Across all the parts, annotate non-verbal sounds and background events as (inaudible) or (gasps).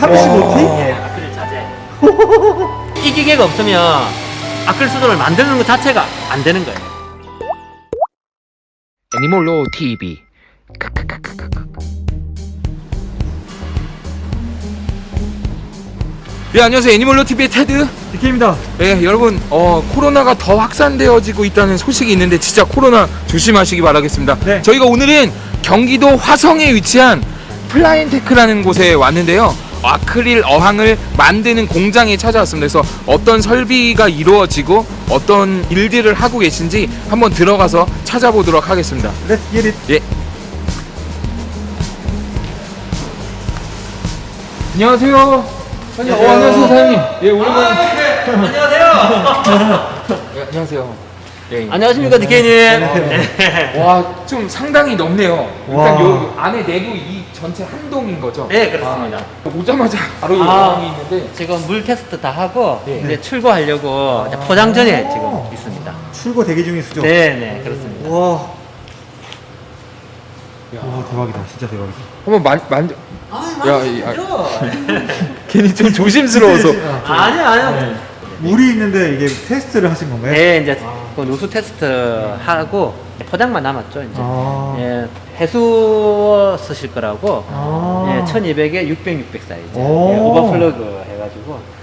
35T? 예, 아크릴 자재. 이 기계가 없으면 아크릴 수도를 만드는 것 자체가 안 되는 거예요. 애니몰로 TV 네 안녕하세요 애니멀로 TV의 테드 DK입니다. 네 여러분 어 코로나가 더 확산되어지고 있다는 소식이 있는데 진짜 코로나 조심하시기 바라겠습니다 네. 저희가 오늘은 경기도 화성에 위치한 플라인테크라는 곳에 왔는데요 아크릴 어항을 만드는 공장에 찾아왔습니다 그래서 어떤 설비가 이루어지고 어떤 일들을 하고 계신지 한번 들어가서 찾아보도록 하겠습니다 Let's get it. 예. 안녕하세요. 아니, 어, 안녕하세요, 사장님. 예, 오랜만에. 안녕하세요. (laughs) 예, 안녕하세요. 예, 예. 안녕하십니까, 디케이님. 네. 와, 좀 상당히 넓네요. 일단 와. 요 안에 내부 이 전체 한 동인 거죠? 네, 그렇습니다. 아, 오자마자 바로 이 아. 어항이 있는데. 지금 물 테스트 다 하고 네. 이제 출고하려고 이제 포장 전에 지금 있습니다. 출고 대기 중인 수죠? 네, 네, 그렇습니다. 와. 와, 대박이다. 진짜 대박이다. 한번 만, 만, 아, 야, 이- 아, (laughs) 괜히 좀 조심스러워서. (laughs) 아니요, 아니요. 물이 있는데 이게 테스트를 하신 건가요? 네, 이제 그 누수 테스트 하고 포장만 남았죠, 이제. 아. 예, 해수 쓰실 거라고 아. 예, 1200에 600, 600 사이즈. 예, 오. overflow 해가지고.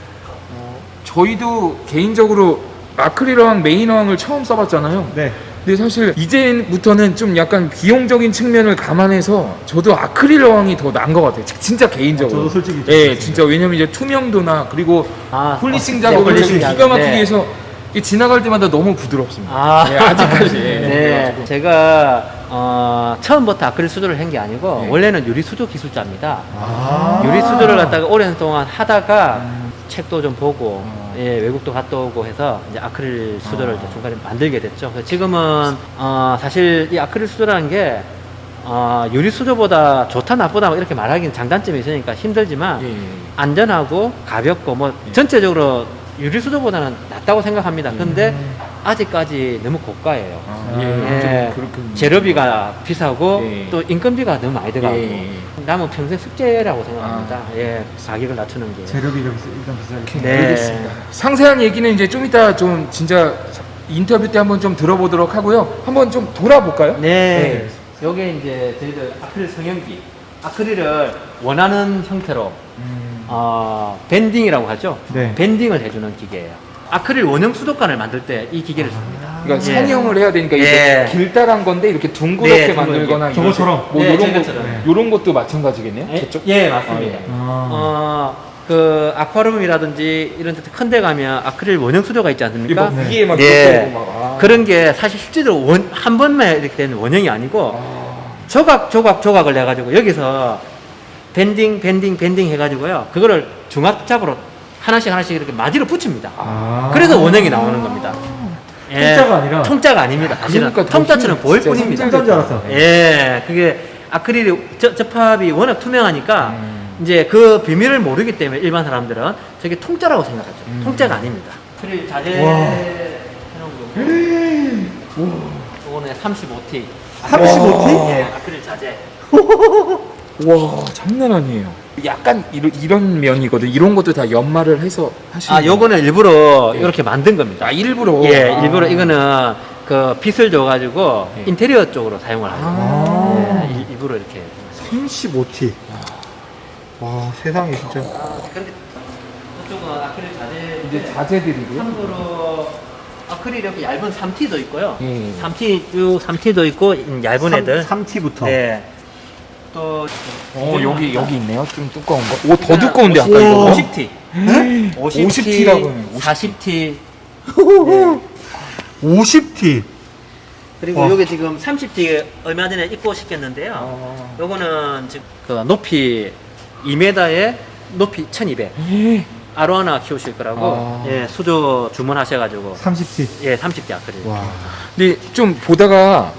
저희도 개인적으로 아크릴 어항, 메인 어항을 처음 써봤잖아요. 네. 근데 사실 이제부터는 좀 약간 비용적인 측면을 감안해서 저도 아크릴 어항이 더 나은 것 같아요. 지- 진짜 개인적으로. 저도 솔직히 좀 예, 그렇습니다. 진짜 왜냐면 이제 투명도나 그리고 아, polishing 어, 작업을 네, 좀 polishing 기가 막히게 네. 해서 지나갈 때마다 너무 부드럽습니다. 아, 예, 아직까지. (laughs) 예. 네, 제가 어, 처음부터 아크릴 수조를 한 게 아니고 네. 원래는 유리 수조 기술자입니다. 아. 유리 수조를 갖다가 오랜 동안 하다가 책도 좀 보고 어. 예, 외국도 갔다 오고 해서 이제 아크릴 수조를 이제 중간에 만들게 됐죠. 지금은 어, 사실 이 아크릴 수조라는 게 어, 유리 수조보다 좋다 나쁘다 뭐 이렇게 말하기는 장단점이 있으니까 힘들지만 예, 예. 안전하고 가볍고 뭐 전체적으로 유리 수조보다는 낫다고 생각합니다. 근데 아직까지 너무 고가예요. 아, 예, 예, 좀 그렇군요. 재료비가 비싸고 예. 또 인건비가 너무 많이 들어가고 예. 남은 평생 숙제라고 생각합니다. 예, 가격을 낮추는 게. 재료비가 일단 비싸게. 네. 알겠습니다. 상세한 얘기는 이제 좀 이따 좀 진짜 인터뷰 때 한번 좀 들어보도록 하고요. 한번 좀 돌아볼까요? 네. 요게 이제 저희들 아크릴 성형기. 아크릴을 원하는 형태로 어, 밴딩이라고 하죠. 네. 밴딩을 해주는 기계예요. 아크릴 원형 수도관을 만들 때 이 기계를 씁니다. 그러니까 예. 산형을 해야 되니까 이게 예. 길다란 건데 이렇게 둥그렇게 네, 만들거나. 저거처럼. 뭐 네, 이런 저것처럼. 것 네. 이런 것도 마찬가지겠네요. 예, 저쪽. 예, 맞습니다. 아, 예. 아. 어, 그 아쿠아리움이라든지 이런 데큰데 가면 아크릴 원형 수조가 있지 않습니까? 막 위에 막 예. 막 아. 그런 게 사실 실제로 원, 한 번만 이렇게 되는 원형이 아니고 아. 조각 조각 조각을 해가지고 여기서 밴딩 밴딩 밴딩 해 가지고요 그거를 중압잡으로 하나씩 하나씩 이렇게 마디로 붙입니다. 아. 그래서 원형이 나오는 겁니다. 예. 통짜가 아니라? 통짜가 아닙니다. 사실은 그러니까 더 통짜처럼 힘- 보일 뿐입니다. 통짜인 줄 알았어. 예, 그게 아크릴이 저, 접합이 워낙 투명하니까 음. 이제 그 비밀을 모르기 때문에 일반 사람들은 저게 통짜라고 생각하죠. 음. 통짜가 아닙니다. 아크릴 자재 와. 해놓은 거. 이거는 35T. 35T? 예, 아크릴 자재. (laughs) 와 장난 아니에요. 약간 이런, 이런 면이거든. 이런 것도 다 연마를 해서 하시는. 아, 요거는 일부러 예. 이렇게 만든 겁니다. 아 일부러. 예, 아. 일부러 이거는 그 빗을 줘가지고 예. 인테리어 쪽으로 사용을 하는 아. 예, 일- 일부러 이렇게. 35T. 와, 세상에 진짜. 아, 그런데 저쪽은 아크릴 자재. 이제 자재들이고요. 참고로 아크릴 이렇게 얇은 3T도 있고요. 예. 3T 쭉 3T도 있고 음, 얇은 애들. 3T부터. 네. 또 어 여기 여기 있네요. 좀 두꺼운 거. 오 더 두꺼운데 아까 이거. 50T. 50T 라고 해요. 40T. 50T. 그리고 와. 요게 지금 30T 얼마 전에 입고 시켰는데요. 어. 요거는 지금 그 높이 2m에 높이 1200. 아로 하나 키우실 거라고 아. 예, 수조 주문하셔가지고 30T. 예, 30T 아크릴. 와. 근데 좀 보다가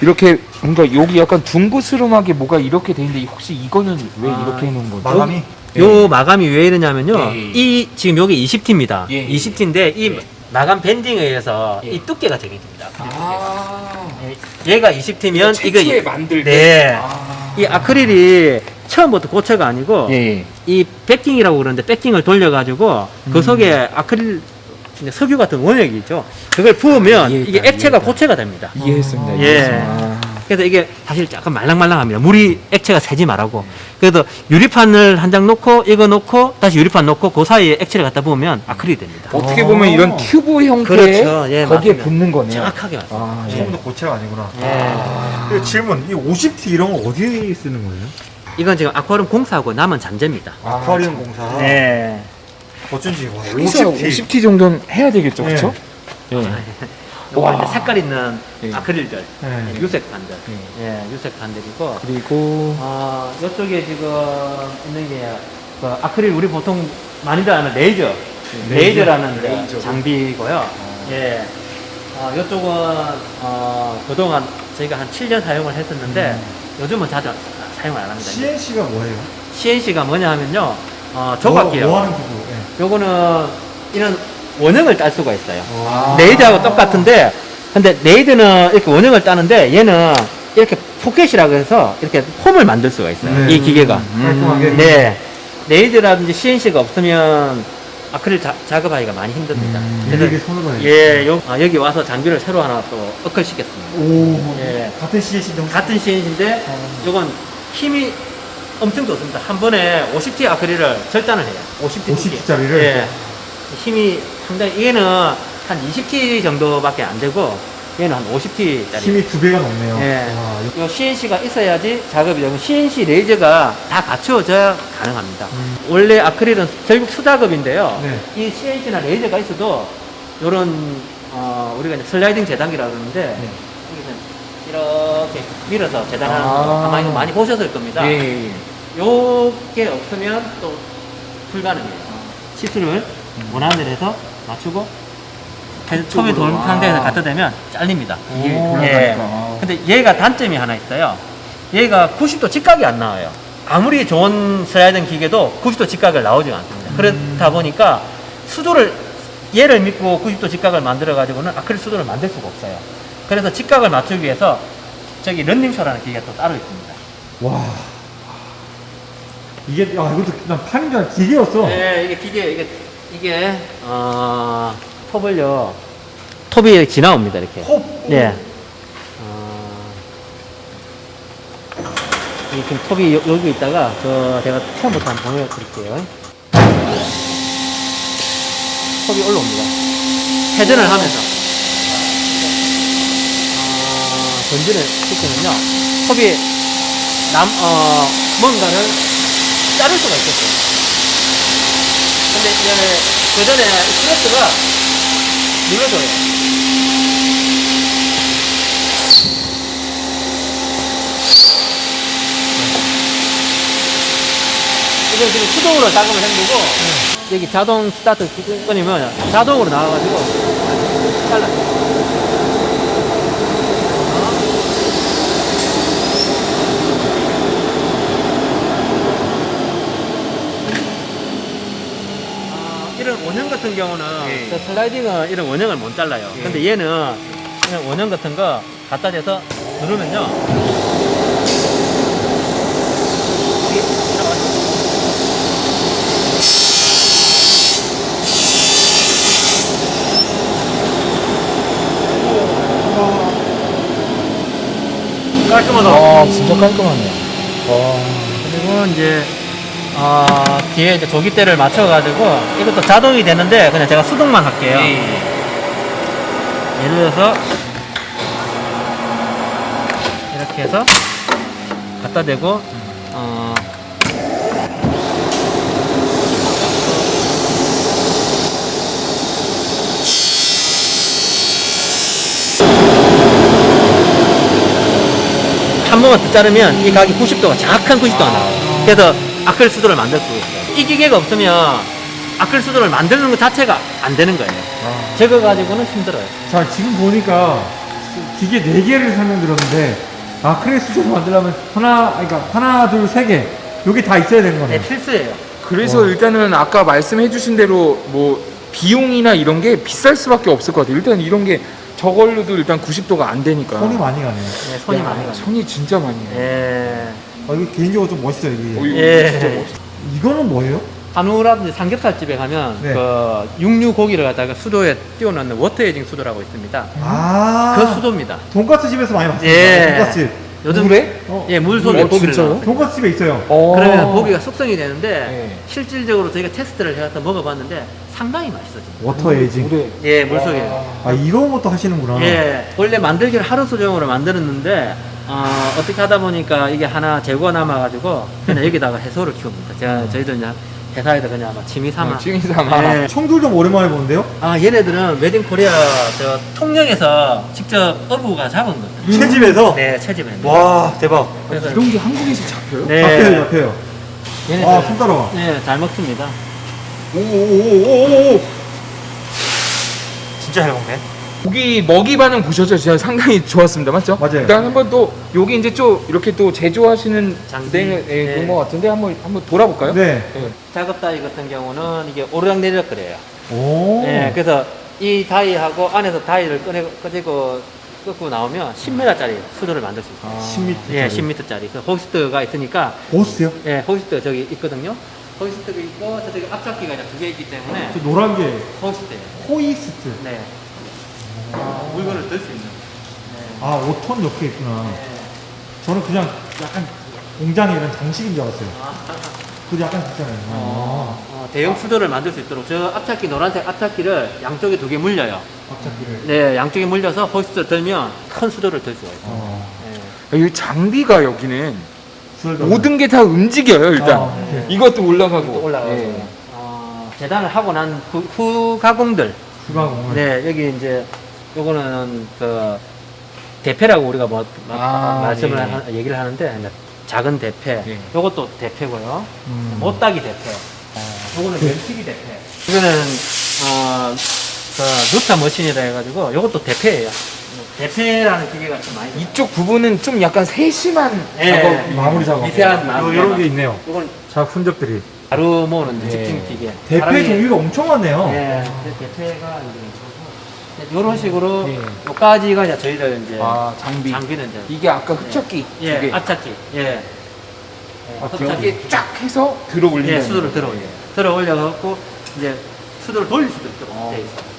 이렇게 뭔가 여기 약간 둥그스름하게 뭐가 이렇게 돼 있는데 혹시 이거는 왜 아, 이렇게 해놓은 거죠? 마감이? 요 마감이 왜 이러냐면요. 예, 예. 이 지금 여기 20T입니다. 예, 예. 20T인데 이 예. 마감 밴딩에 의해서 예. 이 두께가 정해집니다. 아. 예, 얘가 20T면 이거 최초에 만들 때. 네. 아. 이 아크릴이 처음부터 고체가 아니고 예. 이 백킹이라고 그러는데 백킹을 돌려가지고 그 속에 아크릴 이제 석유 같은 원액이 있죠. 그걸 부으면 이해했다, 이게 액체가 이해했다. 고체가 됩니다. 이해했습니다. 예. 이해했습니다. 그래서 이게 사실 약간 말랑말랑합니다. 물이 액체가 새지 말라고. 그래서 유리판을 한 장 놓고 이거 놓고 다시 유리판 놓고 그 사이에 액체를 갖다 부으면 아크릴이 됩니다. 어떻게 보면 이런 튜브 형태의 그렇죠. 예, 거기에 맞습니다. 붙는 거네요. 정확하게 맞습니다. 아, 예. 처음부터 고체가 아니구나. 예. 질문, 이 50T 이런 거 어디에 쓰는 거예요? 이건 지금 아쿠아리움 공사하고 남은 잔재입니다. 아쿠아리움 공사. 네. 어쩐지 와, 여기서 50T. 50T 정도는 해야 되겠죠, 네. 그렇죠? 예. 요거 와. 이제 색깔 있는 예. 아크릴들, 네. 예, 유색 판들, 예, 유색 판들이고, 그리고 어, 이쪽에 지금 있는 게, 그 아크릴 우리 보통 많이들 아는 레이저, 레이저 라는 이제 레이저로. 장비고요. 예. 어, 이쪽은, 어, 그동안 저희가 한 7년 사용을 했었는데, 요즘은 자주 사용을 안 합니다. CNC가 뭐예요? CNC가 뭐냐 하면요, 어, 조각기요. 뭐, 뭐. 요거는 이런 원형을 딸 수가 있어요. 아. 레이저하고 똑같은데, 근데 레이저는 이렇게 원형을 따는데 얘는 이렇게 포켓이라고 해서 이렇게 폼을 만들 수가 있어요. 네. 이 기계가. 깔끔하게. 네. 레이저라든지 CNC가 없으면 아크릴 자, 작업하기가 많이 힘듭니다. 일일이 손으로 해요. 예, 요, 아, 여기 와서 장비를 새로 하나 또 업글 시켰습니다. 오, 예. 같은 CNC도 같은 CNC인데, 요건 힘이 엄청 좋습니다. 한 번에 50T 아크릴을 절단을 해요. 50T. 50T 짜리를? 예. 힘이 상당히, 얘는 한 20T 정도밖에 안 되고, 얘는 한 50T짜리. 힘이 두 배가 넘네요. 예. 와, 요 CNC가 있어야지 작업이 되고, CNC 레이저가 다 갖추어져야 가능합니다. 음. 원래 아크릴은 결국 수작업인데요. 네. 이 CNC나 레이저가 있어도, 요런, 어, 우리가 이제 슬라이딩 재단기라고 그러는데, 네. 이렇게 밀어서 재단하는 아. 거 아마 이거 많이 보셨을 겁니다. 예, 예, 예. 요게 없으면 또 불가능해요. 시술을 원하는 대로 해서 맞추고 톱이 돌 아. 상태에서 갖다 대면 잘립니다. 이게 오. 올라가니까. 근데 얘가 단점이 하나 있어요. 얘가 90도 직각이 안 나와요. 아무리 좋은 슬라이딩 기계도 90도 직각을 나오지가 않습니다. 그렇다 보니까 수도를 얘를 믿고 90도 직각을 만들어 가지고는 아크릴 수도를 만들 수가 없어요. 그래서 직각을 맞추기 위해서 저기 런닝쇼라는 기계가 또 따로 있습니다. 와. 이게, 야, 이것도 난 파는 줄 알았 기계였어. 네, 이게 기계 이게 이게 어 톱을요 톱이 지나옵니다 이렇게. 톱. 예. 어, 이 지금 톱이 여, 여기 있다가 저 제가 처음부터 한번 보여드릴게요. 톱이 올라옵니다. 회전을 하면서 어, 전진을 시키면요 톱이 남 어, 뭔가를 자를 수가 있겠어요. 근데 이제 그 전에 스트레스가 눌러줘요. 이건 지금 수동으로 작업을 한 거고, 여기 자동 스타트 끊으면 자동으로 나와가지고 잘라요. 아, 이런 원형 같은 경우는 예. 저 슬라이딩은 이런 원형을 못 잘라요. 예. 근데 얘는 그냥 원형 같은 거 갖다 대서 누르면요. 깔끔하다. 아, 진짜 깔끔하네요. 와. 그리고 이제 어, 뒤에 이제 조기대를 맞춰가지고 이것도 자동이 되는데 그냥 제가 수동만 할게요. 예, 예. 예를 들어서 이렇게 해서 갖다 대고 어, 한 번만 더 자르면 이 각이 90도가 정확한 90도가 나와요. 그래서 아크릴 수도를 만들 수 있어요. 이 기계가 없으면 아크릴 수도를 만드는 것 자체가 안 되는 거예요. 아. 저거 가지고는 힘들어요. 자, 지금 보니까 기계 네개를 설명드렸는데, 아크릴 수저를 만들려면 하나, 그러니까 하나, 둘, 세 개. 여기 다 있어야 되는 거네. 네, 필수예요. 그래서 와. 일단은 아까 말씀해 주신 대로 뭐 비용이나 이런 게 비쌀 수밖에 없을 것 같아요. 일단 이런 게 저걸로도 일단 90도가 안 되니까. 손이 많이 가네. 네, 손이 야, 많이 가요. 손이 진짜 많이 가요. 예. 아, 이거 개인적으로 좀 멋있어요, 어, 이게. 이거 예. 진짜 멋있어. 이거는 뭐예요? 한우라든지 삼겹살 집에 가면 네. 그 육류 고기를 갖다가 수조에 띄워놓는 water aging 수조라고 있습니다. 아 그 수조입니다. 돈가스 집에서 많이 봤습니다. 예. 돈가스 요즘 물에? 어. 예, 물 속에 어, 고기를? 넣어요. 돈가스 집에 있어요. 어. 그러면 고기가 숙성이 되는데 네. 실질적으로 저희가 테스트를 해서 먹어봤는데 상당히 맛있어져요. water aging. 물에. 예, 물 속에. 아 이런 것도 하시는구나. 예, 원래 만들기를 하루 수정으로 만들었는데 어, 어떻게 하다 보니까 이게 하나 재고가 남아가지고 그냥 여기다가 해수를 키웁니다. 제가 저희도 이제 회사에다 그냥 막 취미 삼아. 어, 취미 삼아. 예. 청들 좀 오랜만에 보는데요? 아 얘네들은 웨딩 코리아 저 통영에서 직접 어부가 잡은 거예요. 채집에서. 네, 채집에. 와 대박. 그래서 이런 게 한국에서 잡혀요? 네, 잡혀요 잡혀요. 얘네들 아 손 따라와. 네, 잘 먹습니다. 오오오오오. 진짜 잘 먹네. 고기 먹이 반응 보셨죠? 진짜 상당히 좋았습니다. 맞죠? 맞아요. 일단 한번 또 여기 이제 좀 이렇게 또 제조하시는 장비. 네, 네, 네. 그런 것 같은데 한번 한번 돌아볼까요? 네. 네. 작업 다이 같은 경우는 이게 오르락 내리락 그래요. 오. 네, 그래서 이 다이하고 안에서 다이를 꺼내, 꺼내고 끄고 나오면 10m짜리 수도를 만들 수 있어요. 10m. 예, 10m짜리. 그 호스트가 있으니까, 보스요? 예, 호스트가 저기 있거든요. 호스트가 있고, 저쪽에 앞잡기가 이제 두 개 있기 때문에, 저 노란 게 호스트예요. 호이스트. 네. 어, 물건을 들 수 있는. 네. 아 5톤 옆에 있구나. 네. 저는 그냥 약간 공장에 이런 장식인 줄 알았어요. 아, 그도 약간 비싸네요. 어, 어, 대형 수도를 만들 수 있도록 저 앞잡기 노란색 앞잡기를 양쪽에 두 개 물려요. 앞잡기를. 네, 양쪽에 물려서 호스트를 들면 큰 수도를 들 수가 있어요. 어. 네. 이 장비가 여기는 모든 게 다 움직여요 일단. 아, 네. 이것도 올라가고. 또 올라가고 네. 어, 재단을 하고 난 후, 후 가공들 주방공을. 네 여기 이제 요거는 그 대패라고 우리가 뭐 마- 아, 말씀을 예. 하, 얘기를 하는데 이제 작은 대패 예. 요것도 대패고요 음. 못따기 대패 요거는 면치기 대패 이거는 어 그 누타 머신이라 해가지고 요것도 대패예요 대패라는 기계가 좀 많이 이쪽 부분은 좀 약간 세심한 예. 작업. 마무리 작업. 미세한 마무리 이런. 게 있네요. 요건 자 흔적들이. 가루 모으는 예. 직진 기계 대패 종류가 엄청 많네요. 네, 대- 대패가 이제 이런 식으로 예. 요까지가 이제 저희들 이제 아 장비. 장비는 이제 이게 아까 흡착기 예, 두 개. 앞잡기 예, 아, 흡착기 쫙 해서 들어 올리는. 예, 수도를 들어 올려 들어 올려갖고 이제 수도를 돌릴 수도 있도록 어. 돼 있어.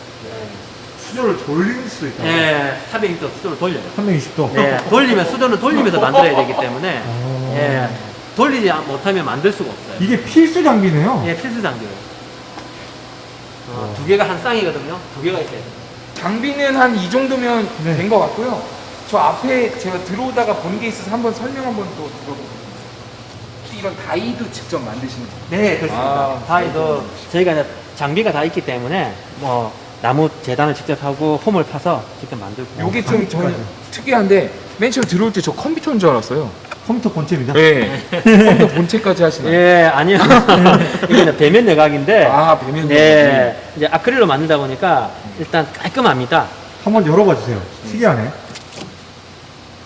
수저를 돌릴 수 있다. 예, 420도 수도를 돌려요. 320도. 예, 돌리면 수도는 돌리면서 만들어야 되기 때문에 어. 예, 돌리지 못하면 만들 수가 없어요. 이게 필수 장비네요. 예, 필수 장비예요. 어, 두 개가 한 쌍이거든요. 두 개가 있어야 돼요. 장비는 한 이 정도면 네. 된것 같고요. 저 앞에 제가 들어오다가 본 게 있어서 한번 설명 한번 또 들어보겠습니다. 혹시 이런 다이도 직접 만드시는 거예요? 네, 그렇습니다. 아, 다이도 저희가 이제 장비가 다 있기 때문에 뭐 나무 재단을 직접 하고 홈을 파서 직접 만들고. 요게 좀. 저는 특이한데 맨 처음 들어올 때 저 컴퓨터인 줄 알았어요. 컴퓨터 본체입니다. 네. 컴퓨터 본체까지 하시나요? 예, 아니요. (laughs) 이거는 배면 여각인데. 아, 배면 네, 이제 아크릴로 만들다 보니까 일단 깔끔합니다. 한번 열어봐 주세요. 특이하네.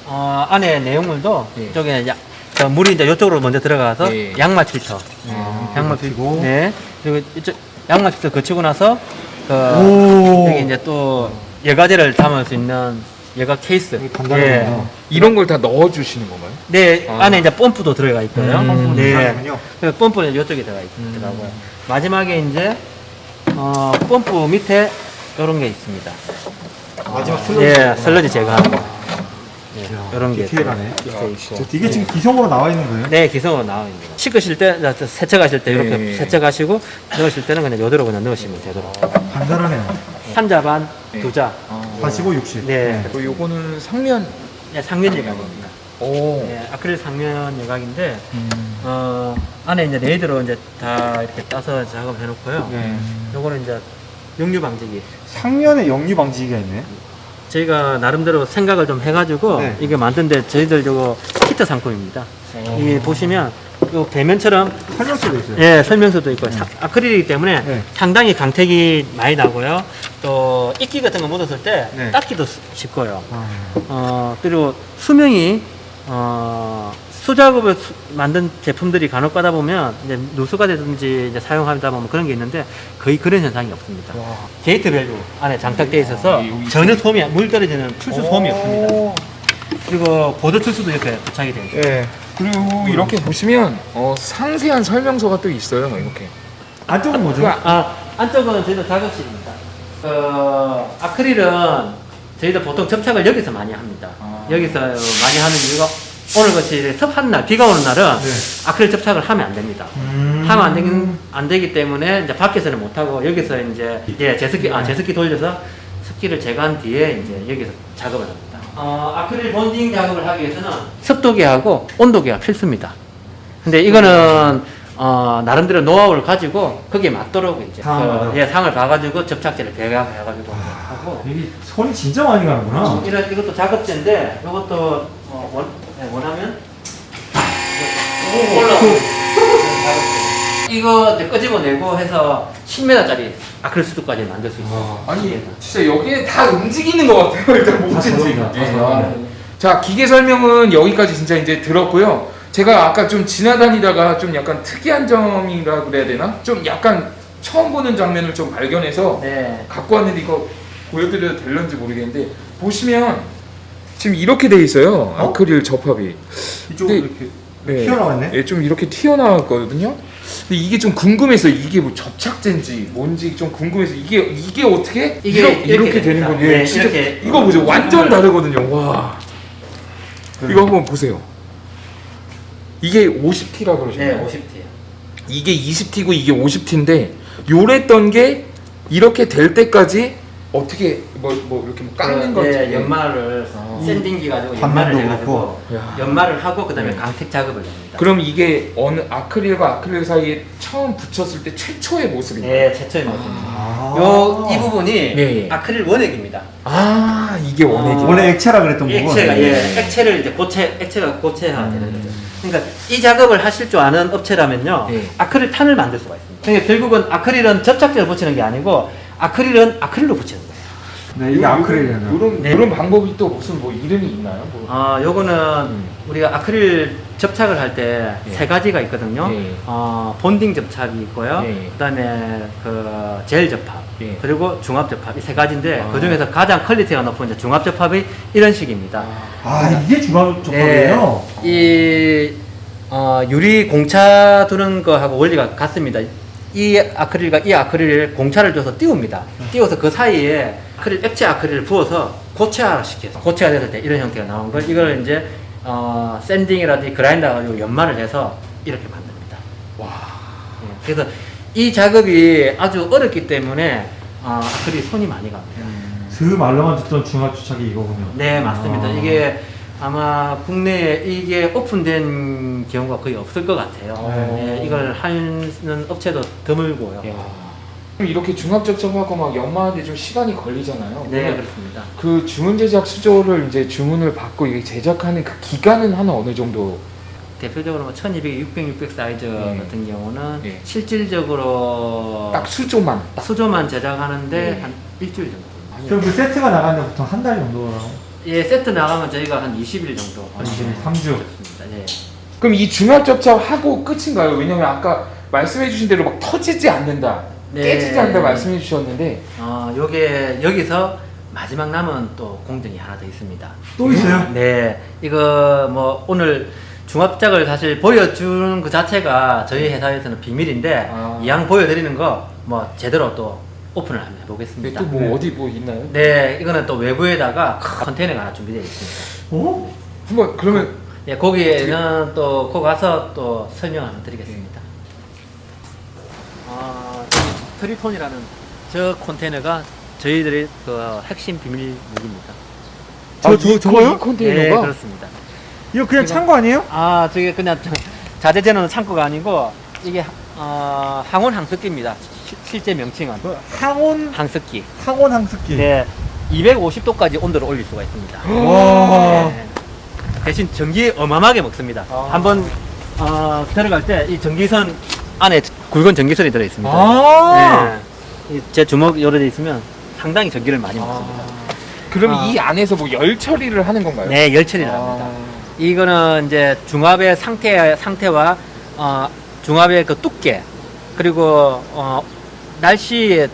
어, 안에 내용물도 예. 이쪽에 야, 저 물이 이제 이쪽으로 먼저 들어가서 예. 양말 필터. 아, 양말. 필터. 네. 그리고 이쪽 양말 필터 거치고 나서 그 오. 여기 이제 또 여과제를 담을 수 있는 여과 케이스. 단단하네요. 이런 걸 다 넣어주시는 건가요? 네, 아. 안에 이제 펌프도 들어가 있고요. 음, 네. 다르군요. 그 펌프는 이쪽에 들어가 있더라고요. 마지막에 이제 어, 펌프 밑에 이런 게 있습니다. 마지막 슬러지. 예, 슬러지 제거하는 거. 예, 이런 게 디테일하네. 있어요. 있고. 이게 지금 기성으로 나와 있는 거예요? 네, 기성으로 나와 있는 거. 씻으실 때, 자, 세척하실 때 이렇게 네. 세척하시고 넣으실 때는 그냥 요대로 그냥 넣으시면 되도록. 간단하네요. 한자 반, 네. 두 자. 45, 60. 네, 그 요거는 상면. 네 상면 여과입니다. 오. 네, 아크릴 상면 여과인데 음. 어, 안에 이제 레이저로 이제 다 이렇게 따서 작업해 놓고요. 네. 요거는 이제 역류 방지기. 상면에 역류 방지기가 있네. 저희가 나름대로 생각을 좀 해가지고 네. 이게 만든데 저희들 저거 히트 상품입니다. 어. 이게 보시면 요 배면처럼 설명서도 있어요. 예 설명서도 있고 사- 아크릴이기 때문에 네. 상당히 강택이 많이 나고요. 또 이끼 같은 거 묻었을 때 네. 닦기도 수- 쉽고요. 아, 어 그리고 수명이 어 수작업을 수- 만든 제품들이 간혹 가다 보면 이제 누수가 되든지 이제 사용하다 보면 그런 게 있는데 거의 그런 현상이 없습니다. 와. 게이트 밸브 안에 장착되어 있어서 아, 전혀 소음이 물 떨어지는 출수 소음이 오. 없습니다. 그리고 보드 출수도 이렇게 부착이 되어 있어요. 예. 그리고 이렇게 보시면 어, 상세한 설명서가 또 있어요. 이렇게. 안쪽은 뭐죠? 그 아, 안쪽은 저희도 작업실입니다. 그 아크릴은 저희도 보통 접착을 여기서 많이 합니다. 아. 여기서 많이 하는 이유가 오늘 같이 습한 날, 비가 오는 날은 네. 아크릴 접착을 하면 안 됩니다. 음. 하면 안, 되긴, 안 되기 때문에 이제 밖에서는 못 하고 여기서 이제 예 제습기 아 제습기 돌려서 습기를 제거한 뒤에 이제 여기서 작업을 합니다. 어, 아크릴 본딩 작업을 하기 위해서는 습도계하고 온도계가 필수입니다. 근데 이거는 어, 나름대로 노하우를 가지고 거기에 맞도록 이제 상을 그, 봐요? 예, 상을 봐가지고 접착제를 배합해가지고 하고 이게 손이 진짜 많이 가는구나. 이런 이것도 작업제인데 이것도 어, 원, 네, 원하면 올라 이거 이제 끄집어내고 해서 10m짜리 아크릴 수도까지 만들 수 있어요. 아 니 진짜 여기에 다 움직이는 것 같아요. (laughs) 일단. 다 저겁니다. 자 기계 설명은 여기까지 진짜 이제 들었고요. 제가 아까 좀 지나다니다가 좀 약간 특이한 점이라 그래야 되나? 좀 약간 처음 보는 장면을 좀 발견해서 네. 갖고 왔는데 이거 보여드려도 될런지 모르겠는데 보시면 지금 이렇게 돼 있어요. 어? 아크릴 접합이. 이쪽으로 이렇게 네. 튀어나왔네. 예, 좀 이렇게 튀어나왔거든요. 근데 이게 좀 궁금해서 이게 뭐 접착제인지 뭔지 좀 궁금해서 이게 이게 어떻게 이게 이렇게, 이렇게 이렇게 되는. 건지 네, 진짜 이렇게. 이거 보세요. 완전 다르거든요. 와. 그- 이거 한번 보세요. 이게 50T라 그러셨나요? 네, 50T예요. 이게 20T고 이게 50T인데 요랬던 게 이렇게 될 때까지 어떻게 뭐 뭐 이렇게 뭐 깎는 네, 연말을 아. 샌딩기 가지고 연말을 해가지고 야. 연말을 하고 그 다음에 네. 강택 작업을 합니다. 그럼 이게 어느 아크릴과 아크릴 사이에 처음 붙였을 때 최초의 모습인가요? 네, 최초의 모습입니다. 아. 요 이 부분이 네. 아크릴 원액입니다. 아 이게 원액이 원래 액체라 그랬던 이 부분. 액체가 예, 네. 액체를 이제 고체 액체가 고체화 되는 음. 거죠. 그러니까 이 작업을 하실 줄 아는 업체라면요, 네. 아크릴 탄을 만들 수가 있습니다. 그러니까 결국은 아크릴은 접착제를 붙이는 게 아니고 아크릴은 아크릴로 붙이는 거예요. 네, 이게 아크릴이잖아요. 이런 네. 이런 방법이 또 무슨 뭐 이름이 있나요? 뭐. 아, 요거는 음. 우리가 아크릴 접착을 할 때 세 예. 가지가 있거든요. 예. 어, bonding 접착이 있고요. 예. 그다음에 그 젤 접합, 예. 그리고 중합 접합 이 세 가지인데 아. 그 중에서 가장 퀄리티가 높은 이제 중합 접합이 이런 식입니다. 아, 이게 중합 접합이에요? 네, 이 어, 유리 공차 두는 거하고 원리가 같습니다. 이 아크릴과 이 아크릴을 공차를 줘서 띄웁니다. 띄워서 그 사이에 아크릴 액체 아크릴을 부어서 고체화 시켜서 고체화 됐을 때 이런 형태가 나온 걸 이걸 이제 어, 샌딩이라든지 그라인더 가지고 연마를 해서 이렇게 만듭니다. 와. 예, 그래서 이 작업이 아주 어렵기 때문에 어, 아크릴 손이 많이 갑니다. 그 말로만 듣던 중화 주착이 이거군요. 네 맞습니다. 아. 이게 아마 국내에 이게 오픈된 경우가 거의 없을 것 같아요. 네. 예, 이걸 하는 업체도 드물고요. 야. 그럼 이렇게 중합 접촉하고 막 연마하는데 좀 시간이 걸리잖아요. 네 그렇습니다. 그 주문 제작 수조를 이제 주문을 받고 이게 제작하는 그 기간은 한 어느 정도? 대표적으로 뭐 1200, 600, 600 사이즈 네. 같은 경우는 네. 실질적으로 딱 수조만. 수조만 제작하는데 네. 한 일주일 정도. 그럼 그 세트가 나가는데 보통 한 달 정도 예 세트 나가면 저희가 한 20일 정도. 한 20일, 네, 삼 주. 그렇습니다. 예. 그럼 이 중합 접착하고 끝인가요? 왜냐면 아까 말씀해주신 대로 막 터지지 않는다, 네. 깨지지 않는다 말씀해 주셨는데 어, 요게 여기서 마지막 남은 또 공정이 하나 더 있습니다. 또 있어요? 네, 이거 뭐 오늘 중합작을 사실 보여주는 그 자체가 저희 회사에서는 비밀인데 아. 이왕 보여드리는 거 뭐 제대로 또 오픈을 한번 해보겠습니다. 또뭐 네. 어디 뭐 있나요? 네, 이거는 또 외부에다가 큰 컨테이너가 하나 준비되어 있습니다. 어? 한번 그러면 예, 거기에는 또거 가서 또 설명 한번 드리겠습니다. 아, 트리톤이라는 저 컨테이너가 저희들의 그 핵심 비밀 무기입니다. 저- 아, 저- 이- 저거요? 이 컨테이너가 네, 그렇습니다. 이거 그냥 창고 아니에요? 아, 저게 그냥 저- 자재재는 창고가 아니고 이게 어, 항온 항습기입니다. 시- 실제 명칭은 뭐 항온 항습기. 항온 항습기. 네, 250도까지 온도를 올릴 수가 있습니다. (gasps) 와. 네. 대신 전기 어마어마하게 먹습니다. 아. 한번 어, 들어갈 때 이 전기선 안에 굵은 전기선이 들어 있습니다. 아. 네. 이제 주먹 요래 돼 있으면 상당히 전기를 많이 먹습니다. 그럼 아. 이 안에서 뭐 열 처리를 하는 건가요? 네, 열 처리를 합니다. 아. 이거는 이제 중압의 상태 상태와 어, 중압의 그 두께 그리고 어, 날씨의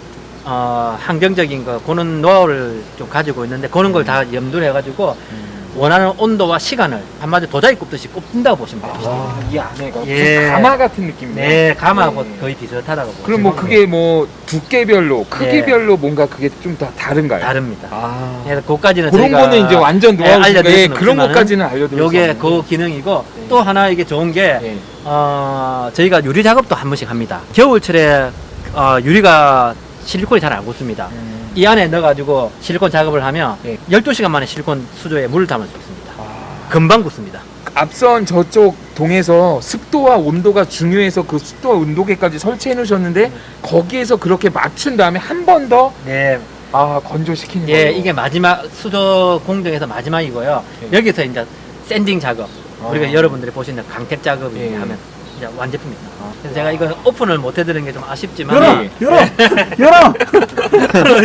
어, 환경적인 거 그런 노하우를 좀 가지고 있는데 그런 걸다 염두를 해가지고 음. 원하는 온도와 시간을 한마디 도자기 굽듯이 굽는다고 보시면 됩니다. 와, 이 안에가 예. 무슨 가마 같은 느낌이네요. 네, 가마하고 네. 거의 비슷하다고 보시면 그럼 뭐 그게 뭐 두께별로, 크기별로 네. 뭔가 그게 좀 다 다른가요? 다릅니다. 아. 그래서 그까지는 그런 거는 이제 완전 예, 노하우니까 알려드릴 예, 그런 것까지는 알려드릴 요게 수그 기능이고 네. 또 하나 이게 좋은 게 예. 어, 저희가 유리 작업도 한 번씩 합니다. 겨울철에 어, 유리가 실리콘이 잘 안 굳습니다. 음. 이 안에 넣어가지고 실리콘 작업을 하면 예. 12시간 만에 실리콘 수조에 물을 담을 수 있습니다. 아. 금방 굳습니다. 앞선 저쪽 동에서 습도와 온도가 중요해서 그 습도와 온도계까지 설치해 놓으셨는데 거기에서 그렇게 맞춘 다음에 한 번 더 네. 아, 건조시키는 예, 거예요. 이게 마지막 수조 공정에서 마지막이고요. 예. 여기서 이제 샌딩 작업. 우리가 아. 여러분들이 보시는 강택 작업을 예. 하면 이제 완제품입니다. 그래서 제가 이거 오픈을 못 해드리는 게 좀 아쉽지만 열어! 예. 열어! (laughs) 열어!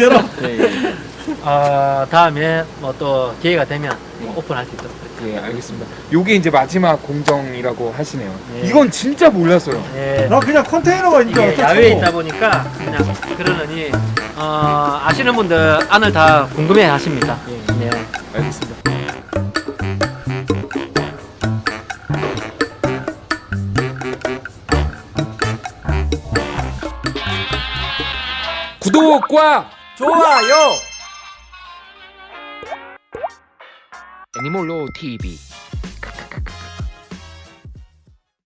열어! 예, 예. 어, 다음에 뭐 또 기회가 되면 뭐 오픈할 수 있도록. 예, 알겠습니다. 요게 이제 마지막 공정이라고 하시네요. 예. 이건 진짜 몰랐어요. 예. 나 그냥 컨테이너가 있니까 이게 야외에 있다 보니까 그냥 그러느니 어, 아시는 분들 안을 다 궁금해 하십니다. 예. 구독과 좋아요! 애니몰로 TV